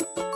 え?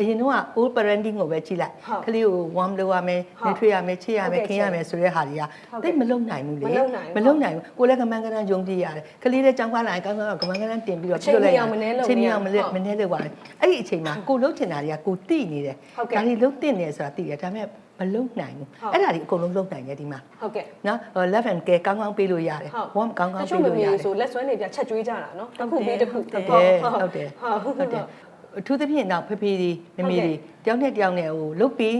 အရင်တော့ old parenting ကိုပဲကြည့်လိုက်ဟုတ်ကလေးကို warm လုပ်ရမယ်ဟုတ်နှွေးထွေးရမယ်ချစ်ရမယ်ဟုတ်ကဲ့ခင်ရမယ်ဆိုတဲ့ဟာတွေကဟုတ်ကဲ့သိပ်မလုံနိုင်ဘူးလေမလုပ်နိုင်ဘူးမလုံနိုင်ဘူးကိုယ်လည်းကမန်းကန်းယုံကြည်ရတယ်ကလေးလည်းကြောင်းကားလာရင်ကောင်းကောင်းကမန်းကန်းတင်ပြီးတော့အချိန်မီအောင်မနှဲလုပ်ချိန်မီအောင်မနေရလဲဟုတ်မနှဲလုပ်ပါနဲ့အဲ့ဒီအချိန်မှာကိုလှုပ်ချင်တာတွေကကိုတိနေတယ်ဟုတ်ကဲ့ဒါတွေလှုပ်တင်နေဆိုတာသိတယ်ဒါပေမဲ့မလုံနိုင်ဘူးဟုတ်အဲ့ဒါတွေအကုန်လုံးလုံနိုင်တယ်ဒီမှာဟုတ်ကဲ့နော်ဟို left and care ကောင်းကောင်းပေးလို့ရတယ်ဟုတ် warm ကောင်းကောင်းတချို့ပေးမလို့မေရတယ်ဆိုလက်ဆွဲနေပြချက်ကျွေးကြတာနော်တစ်ခုပြီးတစ်ခုဟုတ်တယ်ဟုတ်တယ်ဟုတ်ဟုတ်တယ် အထူးသဖြင့်တော့ဖေဖေတွေမမေဟုတ်တွေကဲ့တယောက်နဲ့တယောက်နဲ့ဟိုလုတ်ပြီး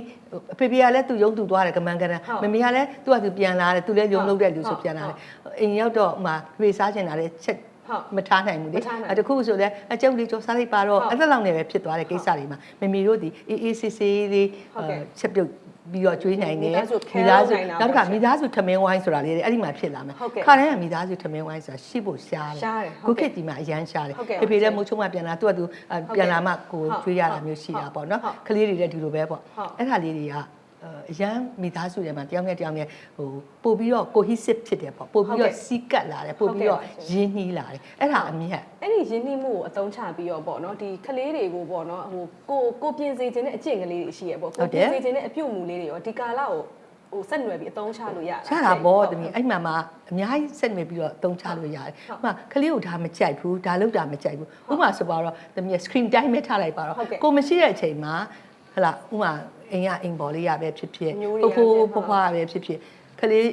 အဖေဖေကလည်းသူယုံသူသွားတယ်ကမန်ကရန်ဟုတ်မမေကလည်းသူ့ကသူပြန်လာတယ်သူလည်းယုံဟုတ်လုတ်တဲ့လူဆိုဟုတ်ပြန်လာတယ်အိမ်ရောက်တော့ဟိုမှာဖေဖေစားချင်တာလည်းချက်ဟုတ်မထားနိုင်ဘူးလေမထားနိုင်အဲတခုဆိုလည်းအကျုပ်လေးကြောစားလိုက်ပါတော့ဟုတ်အဲ့ဒါလောက်နဲ့ပဲဖြစ်သွားတဲ့ကိစ္စတွေမှာမမေတို့ဒီအေးအေးဆေးဆေးလေးဟုတ်ကဲ့အဲချက်ပြုတ် ပြီးတော့ကျွေးနိုင်တယ်မိသားစု care သားစုလုပ်နိုင်တာနောက်တစ်ခါပေါ့ရှင်မိသားစုထမင်းဝိုင်းဆိုတာလေးတွေအဲ့ဒီမှာဖြစ်လာမယ်ဟုတ်ကဲ့ခါတိုင်းကမိသားစုထမင်းဝိုင်းဆိုတာရှိဖို့ရှားတယ်ရှားတယ်ဟုခုတ်ကဲ့ခေတ်ဒီမှာအရန်ရှားတယ်ဟုတ်ကဲ့ဖေဖေလည်းမိုးချုံမပြန်လာသူကသူအဲဟုတ်ကဲ့ပြန်လာမှကိုဟုတ်ကျွေးရတာဟုတ်မျိုးရှိတာပေါ့နော်ဟုတ်ကလေးတွေလည်းဒီလိုပဲပေါ့ဟုတ်အဲ့ဒါလေးတွေက အဲအရန်မိသားစုတွေမှာတယောက်နဲ့တယောက်နဲ့ဟိုပို့ပြီးတော့ cohesive ဖြစ်တယ်ပေါ့ပို့ပြီးဟုတ်တော့ကဲ့စီးကပ်လာတယ်ပို့ပြီးတော့ဟုတ်ကဲ့ပါရှင်ရင်းနှီးလာတယ်အဲ့ဒါအမြတ်အဲ့ဒီရင်းနှီးမှုကိုအသုံးချပြီးတော့ပေါ့နော်ဒီကလေးတွေကိုပေါ့နော်ဟိုကိုကိုပြင်စေခြင်းတဲ့အကျင့်ကလေးတွေရှိရပေါ့ဟုကိုတ်တယ်ပြင်စေခြင်းတဲ့အပြုတ်မှုလေးတွေရောဒီကာလကိုဟိုဆက်နွယ်ပြီးအသုံးချလို့ရတာချတာပေါ့ဟုတ်တမီးအဲ့မှာမှအများကြီးဆက်နေပြီးတော့တုံးချလို့ရတယ်ဟုတ်ဥပမာကလေးကိုဒါမကြိုက်ဘူးဒါလောက်တာမကြိုက်ဘူးဥပမာဆိုပါတော့တမီး screen time ပဲထားလိုက်ပါတော့ဟုတ်ကဲ့ကိုမရှိတဲ့အချိန်မှာ ဟလာဥပမာအိမ်ကအိမ်ပေါ်လေးရပဲဖြစ်ဖြစ် မျိုးတွေ ဖိုး ရ ဖိုး ဖြစ် ဖွားဖွားပဲဖြစ်ဖြစ်ကလေး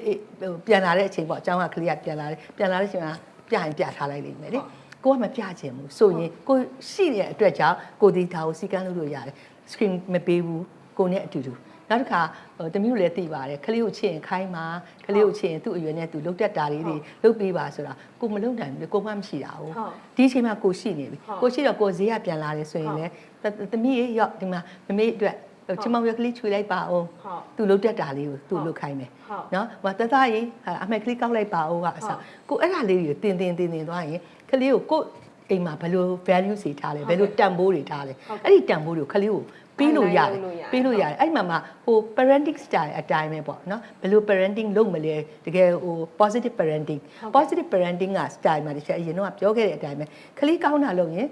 ဟိုပြန်လာတဲ့အချိန်ပေါ့အเจ้าကကလေးကပြန်လာတယ်ပြန်လာတဲ့အချိန်မှာပြရင်ပြထားလိုက်လိမ့်မယ်လေ ဟုတ် ကိုကမပြချင်ဘူးဆိုရင်ကိုရှိတဲ့အတွက်ကြောင့်ကိုဒီဒါကိုစီကန်းလုပ်လို့ရတယ် screen မပေးဘူးကိုနဲ့အတူတူ နောက်တစ်ခါဟိုတမျိုးလည်းသိပါတယ်ခလေးကိုချစ်ရင်ခိုင်းပါခလေးကိုချစ်ရင်သူ့အရွယ်နဲ့သူလုတ်တက်တာလေးတွေလုတ်ပေးပါဆိုတာကိုမလုတ်နိုင်ဘူးလေကိုမှမရှိတာဟုတ်ဟုတ်ဒီအချိန်မှာကိုရှိနေပြီဟုတ်ကိုရှိတော့ကိုဈေးကပြန်လာတယ်ဆိုရင်လည်းတသမီးရေရောက်ဒီမှာမမေအတွက်ဟိုချင်မောင်ရကလေးချွေလိုက်ပါအောင်ဟုတ်သူလုတ်တက်တာလေးကိုသူဟုတ်လုတ်ခိုင်းမယ်ဟုတ်နော်ဟိုတသားကြီးဟာအမက်ကလေးကောက်လိုက်ပါဦးကအစဟုတ်ကိုအဲ့ဒါလေးတွေကိုတင်တင်တင်တင်သွားရင်ကလေးကိုကိုအိမ်မှာဘယ်လို value စီထားလဲဟုတ်ဘယ်လိုတန်ဖိုးတွေထားလဲအဲ့ဒီတန်ဖိုးတွေကိုကလေးကို ပြီးလို့ရတယ်လုပ်လို့ရတယ်ပြီးလို့ရတယ်အဲ့ဒီမှာမှဟို parenting style အတိုင်းပဲပေါ့နော်ဘယ်လို parenting လုပ်မလဲတကယ်ဟို positive parenting ဟုတ်ကဲ့ positive parenting က style မှာတခြားအရင်တော့ပြောခဲ့တဲ့အတိုင်းပဲကလေးကောင်းတာလုပ်ရင်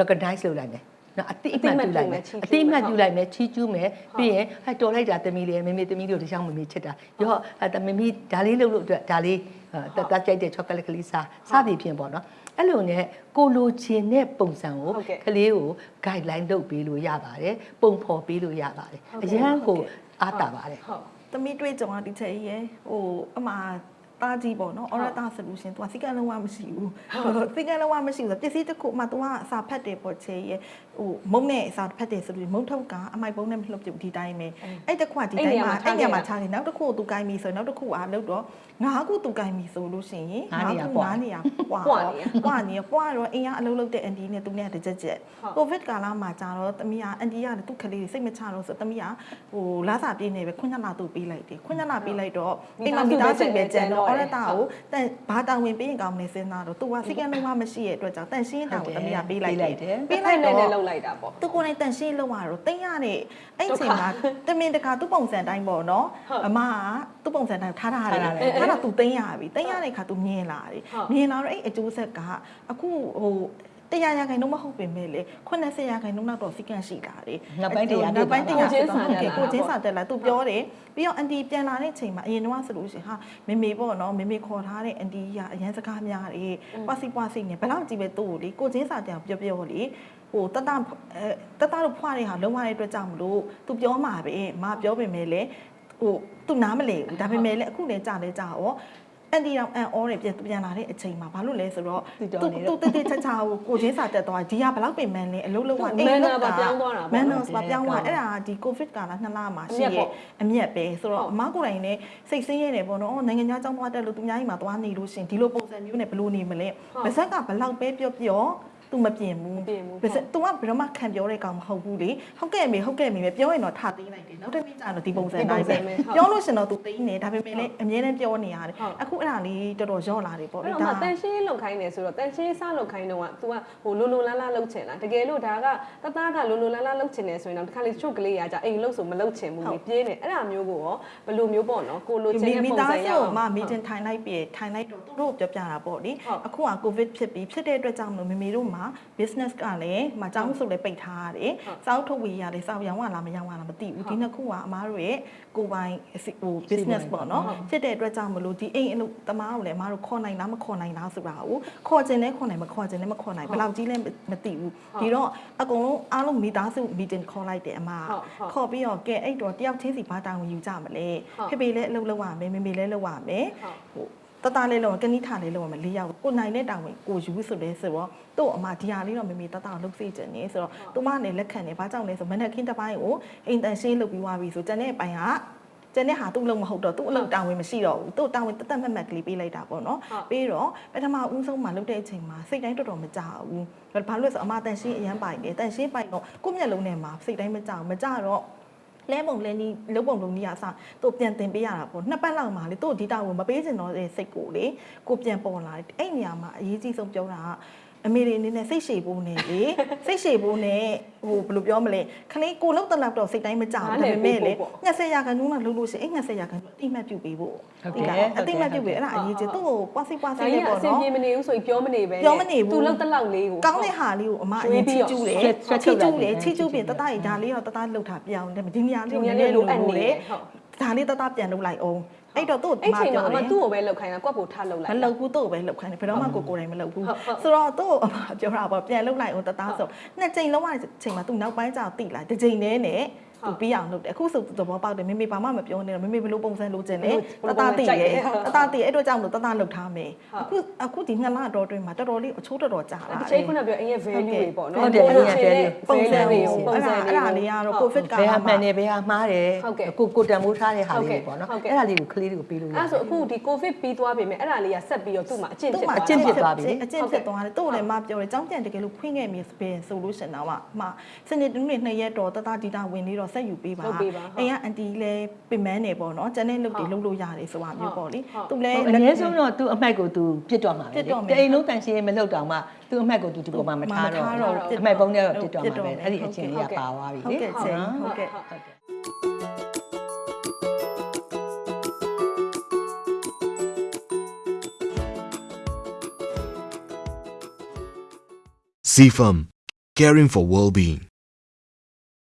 recognize လုပ်လိုက်မယ် နော်အတိအမှတ်ပြုလိုက်မယ်အတိအမှတ်ပြုလိုက်မယ်ချီးကျူးမယ်ပြီးရင်ဟဲ့တော်လိုက်တာသမီးလေးမေမေသမီးတို့တခြားမမေချစ်တာရောအဲ့မမေဒါလေးလုပ်လို့အတွက်ဒါလေးတတ်ကြိုက်တဲ့ chocolate ကလေးစားစသည်ဖြင့်ပေါ့နော်အဲ့လိုနဲ့ကိုလိုချင်တဲ့ပုံစံကိုဟုတ်ကဲ့ကလေးကို guideline လုပ်ပေးလို့ရပါတယ်ပုံဖော်ပေးလို့ရပါတယ်ဟုတ်အကဲ့ရန်ဟုတ်ကိုကဲ့အားတာပါတယ်ဟုတ်သမီးတွေ့ကြုံတာဒီချက်ကြီးရယ်ဟိုအမှား တားကြီးပေါ့နော် Orata solution သူကစိတ်ကလုံးဝမရှိဘူးစိတ်ကလုံးဝမရှိဘူးဆိုပစ္စည်းတစ်ခုမှသူကစာဖတ်တယ်ပေါ့ချေရဲ့ဟိုမုံနဲ့စာဖတ်တယ်ဆိုပြီးမုံထုတ်ကအမိုက်ပုံးနဲ့မလှုပ်ပြဒီတိုင်းပဲအဲ့တစ်ခုကဒီတိုင်းမှာအဲ့ညမှာချားတယ်နောက်တစ်ခုကိုသူကိုင်းပြီဆိုနောက်တစ်ခုကလှုပ်တော့ငါးခုသူကိုင်းပြီဆိုလို့ရှိရင်ငါးခုငါးနေရပွားပွားနေပွားနေပွားတော့အင်အားအလုံးလုံးတဲ့အန်ဒီနဲ့သူနဲ့တကြက်ကြက်ကိုဗစ်ကာလမှာကြာတော့တမီးကအန်ဒီကလည်းသူ့ကလေးစိတ်မချတော့ဆိုတမီးကဟိုလာစာပြေးနေပဲခွင့်ညလာသူ့ပေးလိုက်တယ်ခွင့်ညလာပေးလိုက်တော့အိမ်မှာမိသားစုပဲကြံတော့တော့တယ်အော်ရတာကိုတန်ဘာတောင်းဝင်ပေးရင်ကောင်းမလဲစဉ်းစားတော့သူကစိတ်ကလုံးဝမရှိရဲ့အတွက်ကြောင့်တန်ရှင်းတောင်းကိုသမီးကပေးလိုက်တယ်ပေးပေးလိုလိုက်က်တယ်တော့လောက်လိုက်တာပေါ့သူကိုယ်နဲ့တန်ရှင်းလောက်ရတော့တင်းရတဲ့အဲ့ဒုက္ခချိန်မှာတမင်တကာသူ့ပုံစံတိုင်းပေါ့နော်ဟုတ်အမကသူ့ပုံစံတိုင်းထားထားတယ်ထားထားတယ်ထားတော့သူတင်းရပြီတင်းရတဲ့ခါသူမြင်လာတယ်ဟုတ်မြင်လာတော့အဲ့အကျိုးဆက်ကအခုဟို တရားရခိုင်တော့မဟုတ်ပင်မဲ့လေ80ရခိုင်တော့တော့စီကန့်ရှိလာတယ်နောက်ပိုင်းတရားနောက်ပိုင်းတရားကိုချင်းစာတက်လာကိုချင်းစာတက်လာသူပြောတယ်ပြီးတော့အန်တီပြန်လာတဲ့ချိန်မှာအရင်တော့ဆိုလို့ရှိရင်ဟာမေမေပေါ့နော်မေမေခေါ်ထားတဲ့အန်တီကအရန်စကားများတယ်ပွားစီပွားစီနေဘယ်လောက်ကြည့်ပဲသူ့ကိုလေကိုချင်းစာတက်ပြောပြောလေဟိုတတအဲတတတို့ဖွားတဲ့ဟာလုံးဝတဲ့အတွက်ကြောင့်မလို့သူပြောမှာပဲမပြောပင်မဲ့လေဟိုသူနားမလဲဘူးဒါပေမဲ့လေအခုလည်းကြာလဲကြာရော အန်တီတော့အန်အော်တယ်ပြန်ပြန်လာတဲ့အချိန်မှာဘာလို့လဲဆိုတော့သူတော်နေတော့သူတေးတေးချာချာကိုကိုချင်းစာတက်သွားဒီကဘယ်လောက်ပင်မန်းလဲအလုံးလုံးကသူ manner ပါပြောင်းသွားတာပေါ့မန်နာနော်ပါပြောင်းသွားဟုတ်တယ်အဲ့ဒါဒီကိုဗစ်ကာလနှစ်လမှာရှိအမြတ်ပေါ့ရဲ့အမြတ်ပဲဆိုတော့ဟုတ်အမကိုယ်တိုင်နဲ့စိတ်ဆင်းရဲတယ်ပေါ့နော်အော်နိုင်ငံခြားကြောင်းသွားတက်လို့သူများကြီးမှာသွားနေလို့ရှရင်ဒီလိုပုံစံမျိုးနဲ့ဘယ်လိုနေမလဲဟုတ်ပါဇက်ကဘယ်လောက်ပဲပြောပြော तू မပြင်ဘူး မပြင်ဘူး ဘယ်စ तू ကဘယ်တော့မှခံပြောတဲ့ကောင်မဟုတ်ဘူးလေဟုတ်ကဲ့မေဟုတ်ကဲ့မေပဲပြောရင်တော့ထားသိမ်းလိုက်တယ်နောက်တစ်နေ့ကျတော့ဒီပုံစံတိုင်းပဲပြောလို့ရှင်တော့ तू သိမ်းနေဒါပေမဲ့လည်းအမြဲတမ်းပြောနေရတယ်အခုအဲ့ဒါလေးတော်တော်ရော့လာတယ်ပေါ့ အဲ့ လေ တော့မှတန်ရှင်းလောက်ခိုင်းနေဆိုတော့တန်ရှင်းစားလောက်ခိုင်းတော့က तू ကဟိုလိုလိုလားလားလောက်ချင်လားတကယ်လို့ဒါကတသားကလိုလိုလားလားလောက်ချင်နေဆိုရင်တော့တစ်ခါလေချုပ်ကလေးရကြအိမ်လောက်ဆိုမလောက်ချင်ဘူးလေပြေးနေအဲ့ဒါမျိုးကိုရောဘယ်လိုမျိုးပေါ့နော်ကိုလိုချင်တဲ့ မိ ပုံ သား စံရ စု အောင် မှာမီတင်ထိုင်လိုက်ပြီထိုင်လိုက်တော့သူတို့ပြောပြတာပေါ့လေ ဟုတ် အခုကကိုဗစ်ဖြစ်ပြီးဖြစ်တဲ့အတွက်ကြောင့်မလို့မေမေတို့မှာ ာ business ကလည်းမအကြောင်းဆိုလည်းပိတ်ထားရတယ်စောက်ထုတ်ဝေရတယ်စောက်ရောင်းရလားမရောင်းရလားမသိဘူးဒီနှစ်ခုကအမားတို့ရဲ့ကိုယ်ပိုင်ဟို business ပေါ့နော်ဖြစ်တဲ့အတွက်ကြောင့်မလို့ဒီအိမ်အလုပ်သမားကိုလည်းအမားတို့ခေါ်နိုင်လားမခေါ်နိုင်လားဆိုတာကိုခေါ်ခြင်းလဲခေါ်နိုင်မခေါ်ခြင်းလဲမခေါ်နိုင်ဘယ်လောက်ကြီးလဲမသိဘူးဒီတော့အကုန်လုံးအားလုံးမိသားစု meeting ခေါ်လိုက်တယ်အမခေါ်ပြီးတော့ကဲအဲ့တော့တယောက်ချင်းစီဘာတောင်းယူကြမလဲဖေဖေလည်းအလုပ်လုပ်ရမယ်မေမေလည်းလုပ်ရမယ်ဟို တတလေးလုံးကနိထာလေးလုံးမှာလေးယောက်ကိုနိုင်တဲ့တောင်ဝင်ကိုယူဆိုလဲဆိုတော့သူ့အမဒီဟာလေးတော့မမေတတလှုပ်စေချင်နေဆိုတော့သူမနဲ့လက်ခံနေဘာကြောင့်လဲဆိုမနေ့ခင်းတစ်ပိုင်းကိုအိမ်တန်ရှင်းလုပ်ပြီးွားပြီဆိုကျန်တဲ့အပိုင်းကကျန်တဲ့ဟာသူ့လုံးမဟုတ်တော့သူ့အလုပ်တောင်းဝင်မရှိတော့ဘူးသူ့တောင်းဝင်တသက်မှတ်မှတ်ကလေးပေးလိုက်တာပေါ့နော်ပြီးတော့ပထမဦးဆုံးမှာလုပ်တဲ့အချိန်မှာစိတ်တိုင်းတော်တော်မကြဘူးဘာလို့လဲဆိုအမတန်ရှင်းအရန်ပိုင်တယ်တန်ရှင်းပိုင်တော့ကိုယ့်မျက်လုံးထဲမှာစိတ်တိုင်းမကြဘူးမကြတော့ လဲပုံလဲနီးလုံးပုံလုံးနီးအစားသူ့ပြန်တင်ပေးရတာပေါ့နှစ်ပတ်လောက်မှလေသူ့ဒီတာကိုမပေးချင်တော့တဲ့စိတ်ကိုလေကိုပြန်ပေါ်လာတယ်အဲ့နေရာမှာအရေးကြီးဆုံးပြောတာက အမေတွေအနေနဲ့စိတ်ရှည်ဖို့နဲ့လေစိတ်ရှည်ဖို့နဲ့ဟိုဘယ်လိုပြောမလဲခလေးကိုလောက်တက်လောက်တော့စိတ်တိုင်းမကြောက်ဘူးဒါပေမဲ့လေ20ရာခိုင်နှုန်းလောက်လို့ရှိရင်အဲ့20ရာခိုင်နှုန်းအတိမတ်ပြုတ်ပေးဖို့အတိမတ်ပြုတ်ပေးအဲ့ဒါအရေးကြီးသူ့ကိုပွားစီပွားစီဒါကြီးလေးကအပေါ့ဆင်နော်ပြေမနေဘူးဆိုရင်ပြောမနေပဲပြောမနေဘူးသူလောက်တက်လောက်လေးကိုကောင်းတဲ့ဟာလေးကိုအမအရင်ချီကျူးတယ်ဆွဲချီထုတ်ကျူးလိုတယ်က်တယ်ချီကျူးပြင်တတရဒါလေးတော့တတလှုပ်တာပြောင်းတယ်ဒီနေရာလေးဒီကိုညနည်းနလေးည်းလိုလိုအပ်လိုနေလေတယ်ဟုတ်ဒါလေးတတပြန်လှုပ်လိုက်အောင် အဲ့တော့သူ့အဲ့ချိန်မှာပြောအမတယ်သူ့ကိုပဲလောက်ခိုင်းတာကွက်ကိုထားလောက်လိုမက်လှုပ်ဘူးသူ့ကိုပဲလှုပ်ခိုင်းတယ်ဘယ်တော့မှကိုကိုယ်တိုင်မလှုပ်ဘူးဟုတ်ဟုတ်ဆိုတော့သူ့ကိုအမပြောတာပေါ့ပြန်လှုပ်လိုက်အောင်တတဆိုနှစ်ချိန်လုံးဝချိန်မှာသူနောက်ပိုင်းကျတော့တိလာတစ်ချိန်နဲ့နဲ့ သူပြီးအောင်လုပ်တယ်အခုဆိုသဘောပေါက်တယ်မေမေဘာမှမပြောနေတော့မေမေဘလို့ပုံစံလိုချင်လဲတတတိရဲ့တတတိအဲ့တော့ကြောင့်လို့တတလှုပ်ထားမယ်အခုအခုဒီနှစ်လတော့တွင်းမှာတော်တော်လေးအချိုးတော်တော်ကြာလာအတယ်ချိန်ခုနပြောအရင် value တွေပေါ့နော်ဟုတ်တယ်အရင် value ပုံစံတွေလေးပုံအဲ့စံဒါတွေအဲ့ဒါလေးကတော့ covid ကဘယ်ဟာမှန်တယ်ဘယ်ဟာမှားတယ်ဟုတ်ကဲ့ကိုကိုတန်မိုးထားတဲ့ဟာလေးတွေပေါ့နော်ဟုတ်ကဲ့အဲ့ဒါလေးကိုကလေးတွေကိုပေးလို့ရအဲ့ဒါဆိုအခုဒီ covid ပြီးသွားပြီမြဲအဲ့ဒါလေးကဆက်ပြီးတော့သူ့မှာအကျင့်သူ့ဖြစ်မှာသွားအကျင့်ဖြစ်သွားပြီလေအကျင့်ဖြစ်သွားတယ်သူ့ကိုလည်းမပြောတယ်ចောင်းပြန်တကယ်လို့ဖွင့်ခဲ့မြေစပယ်ဆိုလို့ရှင်တော့မှစနေတနည်းနှစ်ရက်တော့တတဒီတာဝင်လေးတော့ဆက်ယူပေးပါအိမ်ကအန်တီလည်းပင်မန်းနေပေါ့နော်ကျန်တဲ့လုပ်တွေလုပ်လို့ရတယ်ဆိုတာမျိုးပေါ့လေသူလည်းအနည်းဆုံးတော့သူအမှတ်ကိုသူပြစ်တော့မှာပဲပြစ်တော့မယ်တအိမ်လုံးတန်ရှင်းမလုပ်တော့မှသူအမှတ်ကိုသူဒီပေါ်မှာမထားတော့မထားတော့ဘူးအမှတ်ပုံးနဲ့တော့ပြစ်တော့ပြစ်တော့မှာမယ်ပဲအဲ့ဒီအချင်းလေးကပါသွားပြီဟုတ်လေကဲ့ချင်းဟုတ်ကဲ့ဟုတ်ကဲ့ CFAM, caring for well-being.